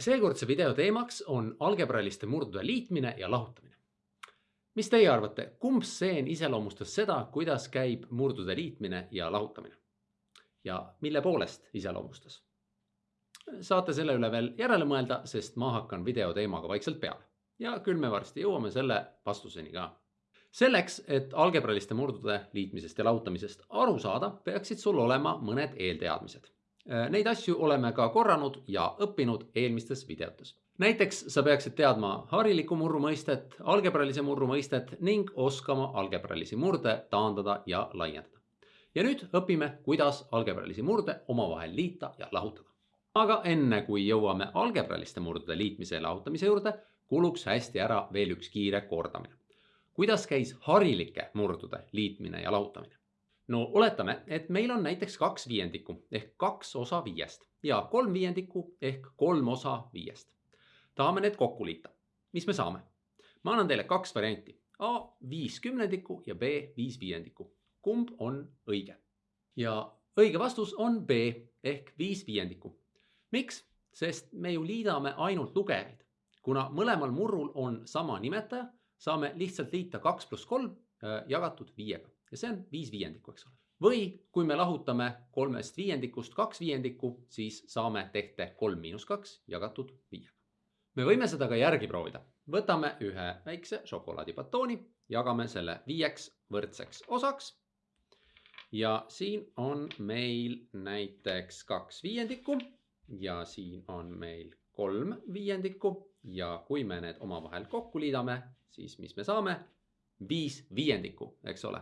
seekordse video teemaks on algebrailiste murdude liitmine ja lahutamine. mis teie arvate, kumb stseen iseloomustas seda, kuidas käib murdude liitmine ja lahutamine? ja mille poolest iseloomustas? saate selle üle veel järele mõelda, sest ma hakkan video teemaga vaikselt peale ja küll me varsti jõuame selle vastuseni ka. selleks, et algebrailiste murdude liitmisest ja lahutamisest aru saada, peaksid sul olema mõned eelteadmised neid asju oleme ka korranud ja õppinud eelmistes videotes. näiteks sa peaksid teadma hariliku murru mõistet, algebrailise murru mõistet ning oskama algebrailisi murde taandada ja laiendada. ja nüüd õpime, kuidas algebrailisi murde omavahel liita ja lahutada. aga enne kui jõuame algebrailiste murdude liitmise ja lahutamise juurde, kuluks hästi ära veel üks kiire kordamine. kuidas käis harilike murdude liitmine ja lahutamine? No oletame, et meil on näiteks kaks viiendikku ehk kaks osa viiest ja kolm viiendikku ehk kolm osa viiest. tahame need kokku liita. mis me saame? ma annan teile kaks varianti. A viis kümnendikku ja B viis viiendikku. kumb on õige? ja õige vastus on B ehk viis viiendikku. miks? sest me ju liidame ainult lugejaid. kuna mõlemal murrul on sama nimetaja, saame lihtsalt liita kaks pluss kolm äh, jagatud viiega ja see on viis viiendikku, eks ole. või kui me lahutame kolmest viiendikust kaks viiendikku, siis saame tehte kolm miinus kaks jagatud viiega. me võime seda ka järgi proovida. võtame ühe väikse šokolaadibatooni, jagame selle viieks võrdseks osaks. ja siin on meil näiteks kaks viiendikku ja siin on meil kolm viiendikku ja kui me need omavahel kokku liidame, siis mis me saame? viis viiendikku, eks ole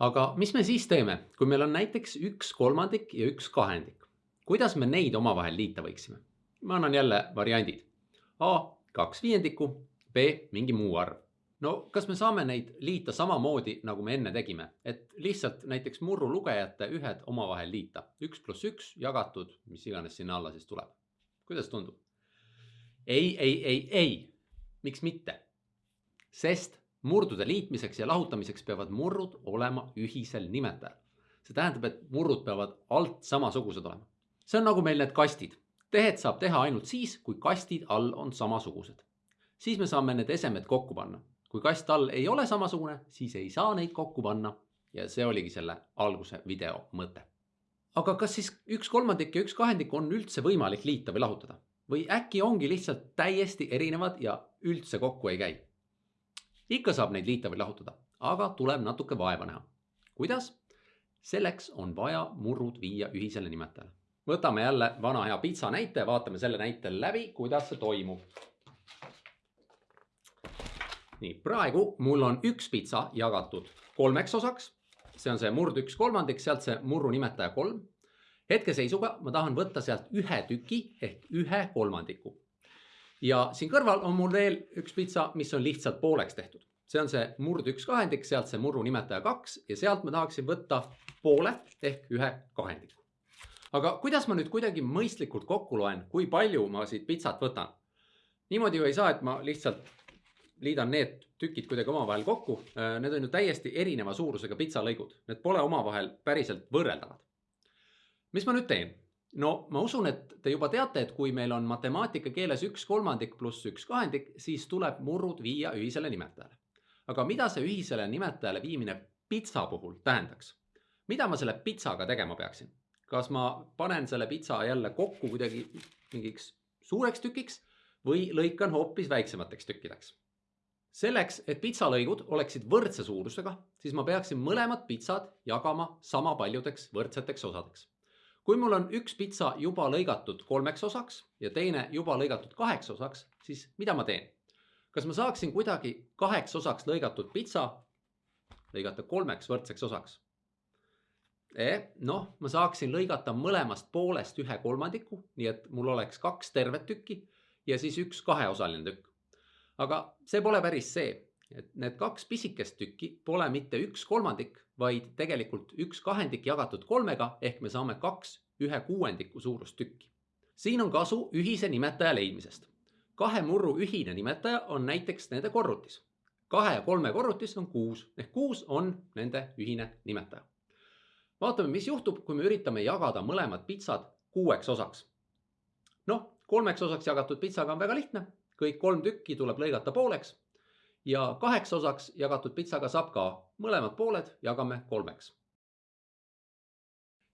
aga mis me siis teeme, kui meil on näiteks üks kolmandik ja üks kahendik? kuidas me neid omavahel liita võiksime? ma annan jälle variandid. A kaks viiendikku, B mingi muu arv. no kas me saame neid liita samamoodi, nagu me enne tegime, et lihtsalt näiteks murru lugejate ühed omavahel liita, üks pluss üks jagatud, mis iganes sinna alla siis tuleb. kuidas tundub? ei, ei, ei, ei, miks mitte? sest murdude liitmiseks ja lahutamiseks peavad murrud olema ühisel nimetajal. see tähendab, et murrud peavad alt samasugused olema. see on nagu meil need kastid. tehet saab teha ainult siis, kui kastid all on samasugused. siis me saame need esemed kokku panna. kui kast all ei ole samasugune, siis ei saa neid kokku panna. ja see oligi selle alguse video mõte. aga kas siis üks kolmandik ja üks kahendik on üldse võimalik liita või lahutada? või äkki ongi lihtsalt täiesti erinevad ja üldse kokku ei käi? Ikka saab neid liita või lahutada, aga tuleb natuke vaeva näha. kuidas? selleks on vaja murrud viia ühisele nimetajale. võtame jälle vana hea pitsa näite, vaatame selle näite läbi, kuidas see toimub. nii, praegu mul on üks pitsa jagatud kolmeks osaks. see on see murd üks kolmandik, sealt see murru nimetaja kolm. hetkeseisuga ma tahan võtta sealt ühe tüki ehk ühe kolmandiku ja siin kõrval on mul veel üks pitsa, mis on lihtsalt pooleks tehtud. see on see murd üks kahendik, sealt see murru nimetaja kaks ja sealt ma tahaksin võtta poole ehk ühe kahendiku. aga kuidas ma nüüd kuidagi mõistlikult kokku loen, kui palju ma siit pitsat võtan? niimoodi ju ei saa, et ma lihtsalt liidan need tükid kuidagi omavahel kokku. Need on ju täiesti erineva suurusega pitsalõigud, need pole omavahel päriselt võrreldavad. mis ma nüüd teen? No ma usun, et te juba teate, et kui meil on matemaatika keeles üks kolmandik pluss üks kahendik, siis tuleb murrud viia ühisele nimetajale. aga mida see ühisele nimetajale viimine pitsa puhul tähendaks? mida ma selle pitsaga tegema peaksin? kas ma panen selle pitsa jälle kokku kuidagi mingiks suureks tükiks või lõikan hoopis väiksemateks tükkideks? selleks, et pitsalõigud oleksid võrdse suurusega, siis ma peaksin mõlemad pitsad jagama sama paljudeks võrdseteks osadeks kui mul on üks pitsa juba lõigatud kolmeks osaks ja teine juba lõigatud kaheks osaks, siis mida ma teen? kas ma saaksin kuidagi kaheks osaks lõigatud pitsa lõigata kolmeks võrdseks osaks? Eh, noh, ma saaksin lõigata mõlemast poolest ühe kolmandiku, nii et mul oleks kaks tervet tükki ja siis üks kaheosaline tükk. aga see pole päris see et need kaks pisikest tükki pole mitte üks kolmandik, vaid tegelikult üks kahendik jagatud kolmega ehk me saame kaks ühe kuuendiku suurust tükki. siin on kasu ühise nimetaja leidmisest. kahe murru ühine nimetaja on näiteks nende korrutis. kahe ja kolme korrutis on kuus ehk kuus on nende ühine nimetaja. vaatame, mis juhtub, kui me üritame jagada mõlemad pitsad kuueks osaks. noh, kolmeks osaks jagatud pitsaga on väga lihtne, kõik kolm tükki tuleb lõigata pooleks ja kaheks osaks jagatud pitsaga saab ka mõlemad pooled jagame kolmeks.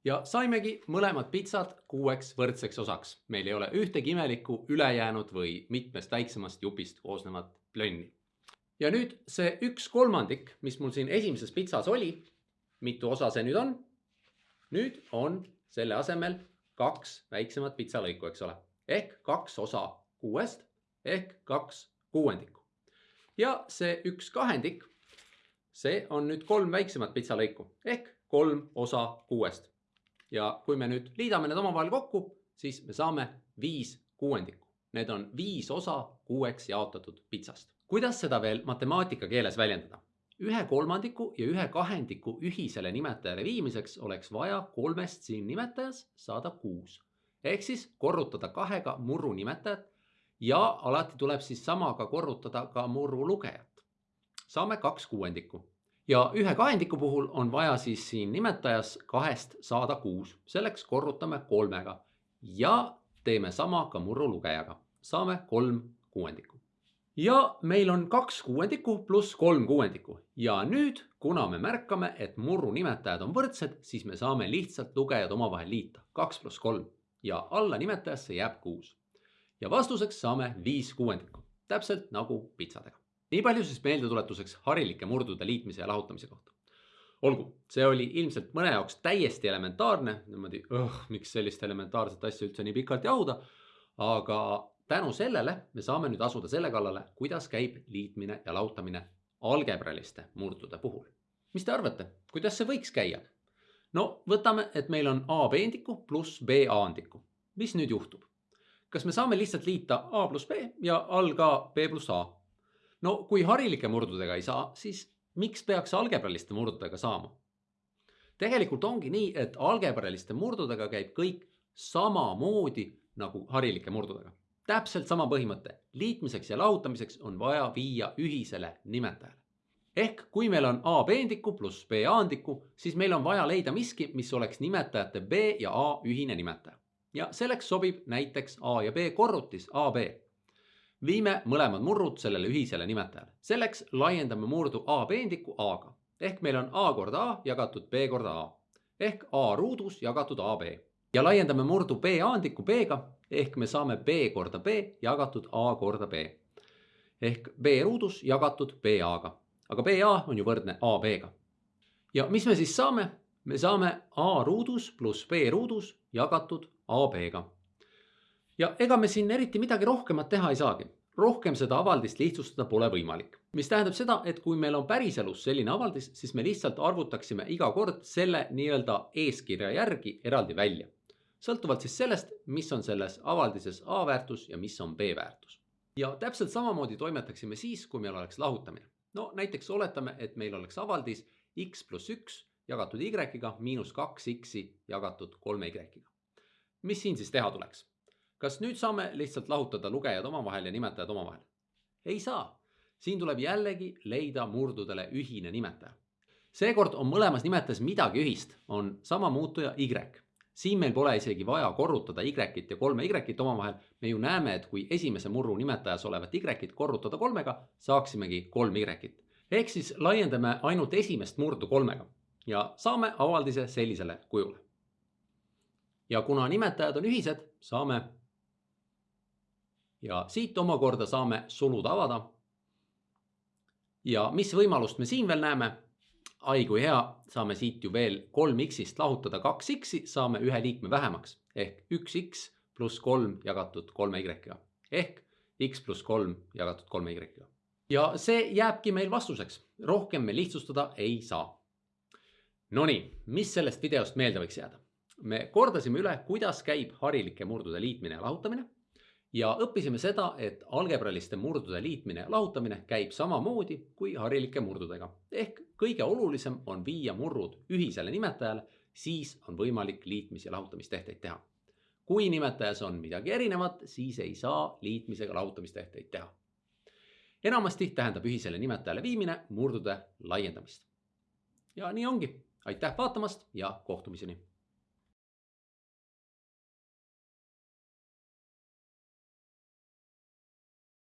ja saimegi mõlemad pitsad kuueks võrdseks osaks, meil ei ole ühtegi imelikku ülejäänud või mitmest väiksemast jupist koosnevat plönni. ja nüüd see üks kolmandik, mis mul siin esimeses pitsas oli, mitu osa see nüüd on? nüüd on selle asemel kaks väiksemat pitsalõiku, eks ole, ehk kaks osa kuuest ehk kaks kuuendikku ja see üks kahendik, see on nüüd kolm väiksemat pitsalõiku ehk kolm osa kuuest. ja kui me nüüd liidame need omavahel kokku, siis me saame viis kuuendikku. Need on viis osa kuueks jaotatud pitsast. kuidas seda veel matemaatika keeles väljendada? ühe kolmandiku ja ühe kahendiku ühisele nimetajale viimiseks oleks vaja kolmest siin nimetajas saada kuus. ehk siis korrutada kahega murru nimetajat ja alati tuleb siis samaga korrutada ka murru lugejat. saame kaks kuuendikku. Ja ühe kahendiku puhul on vaja siis siin nimetajas kahest saada kuus, selleks korrutame kolmega. Ja teeme sama ka murru lugejaga, saame kolm kuuendikku. ja meil on kaks kuuendikku pluss kolm kuuendikku. Ja nüüd, kuna me märkame, et murru nimetajad on võrdsed, siis me saame lihtsalt lugejad omavahel liita, kaks pluss kolm. Ja alla nimetajasse jääb kuus ja vastuseks saame viis kuuendikku, täpselt nagu pitsadega. nii palju siis meeldetuletuseks harilike murdude liitmise ja lahutamise kohta. olgu, see oli ilmselt mõne jaoks täiesti elementaarne, niimoodi, miks sellist elementaarset asja üldse nii pikalt jahuda. aga tänu sellele me saame nüüd asuda selle kallale, kuidas käib liitmine ja lahutamine algebraliste murdude puhul. mis te arvate, kuidas see võiks käia? no võtame, et meil on A peendiku pluss B A-andiku. mis nüüd juhtub? Kas me saame lihtsalt liita A pluss B ja all ka B pluss A? no kui harilike murdudega ei saa, siis miks peaks algebraliste murdudega saama? tegelikult ongi nii, et algebraliste murdudega käib kõik samamoodi nagu harilike murdudega. täpselt sama põhimõte, liitmiseks ja lahutamiseks on vaja viia ühisele nimetajale. ehk kui meil on A peendiku pluss B A-andiku, siis meil on vaja leida miski, mis oleks nimetajate B ja A ühine nimetaja ja selleks sobib näiteks A ja B korrutis AB. viime mõlemad murrud sellele ühisele nimetajale. selleks laiendame murdu A peendiku A-ga ehk meil on A korda A jagatud B korda A ehk A ruudus jagatud AB ja laiendame murdu B aandikku B-ga ehk me saame B korda B jagatud A korda B ehk B ruudus jagatud BA-ga, aga BA on ju võrdne AB-ga. ja mis me siis saame? me saame A ruudus pluss B ruudus jagatud AB-ga. ja ega me siin eriti midagi rohkemat teha ei saagi. rohkem seda avaldist lihtsustada pole võimalik. mis tähendab seda, et kui meil on päriselus selline avaldis, siis me lihtsalt arvutaksime iga kord selle nii-öelda eeskirja järgi eraldi välja. sõltuvalt siis sellest, mis on selles avaldises A väärtus ja mis on B väärtus. ja täpselt samamoodi toimetaksime siis, kui meil oleks lahutamine. no näiteks oletame, et meil oleks avaldis x pluss üks jagatud y-ga miinus kaks x-i jagatud kolme y-ga. Mis siin siis teha tuleks? kas nüüd saame lihtsalt lahutada lugejad omavahel ja nimetajad omavahel? ei saa. siin tuleb jällegi leida murdudele ühine nimetaja. seekord on mõlemas nimetajas midagi ühist, on sama muutuja y. siin meil pole isegi vaja korrutada y-it ja kolme y-it omavahel. me ju näeme, et kui esimese murru nimetajas olevat y-it korrutada kolmega, saaksimegi kolm y-it. ehk siis laiendame ainult esimest murdu kolmega ja saame avaldise sellisele kujule. Ja kuna nimetajad on ühised, saame ja siit omakorda saame sulud avada. ja mis võimalust me siin veel näeme? ai kui hea, saame siit ju veel kolm x-ist lahutada kaks x-i, saame ühe liikme vähemaks ehk üks x pluss kolm jagatud kolme y-ga ehk x pluss kolm jagatud kolme y-ga. ja see jääbki meil vastuseks, rohkem me lihtsustada ei saa Nonii, mis sellest videost meelde võiks jääda? Me kordasime üle, kuidas käib harilike murdude liitmine ja lahutamine ja õppisime seda, et algebraliste murdude liitmine ja lahutamine käib samamoodi kui harilike murdudega. ehk kõige olulisem on viia murrud ühisele nimetajale, siis on võimalik liitmis- ja lahutamistehteid teha. kui nimetajas on midagi erinevat, siis ei saa liitmisega lahutamistehteid teha. enamasti tähendab ühisele nimetajale viimine murdude laiendamist. ja nii ongi aitäh vaatamast ja kohtumiseni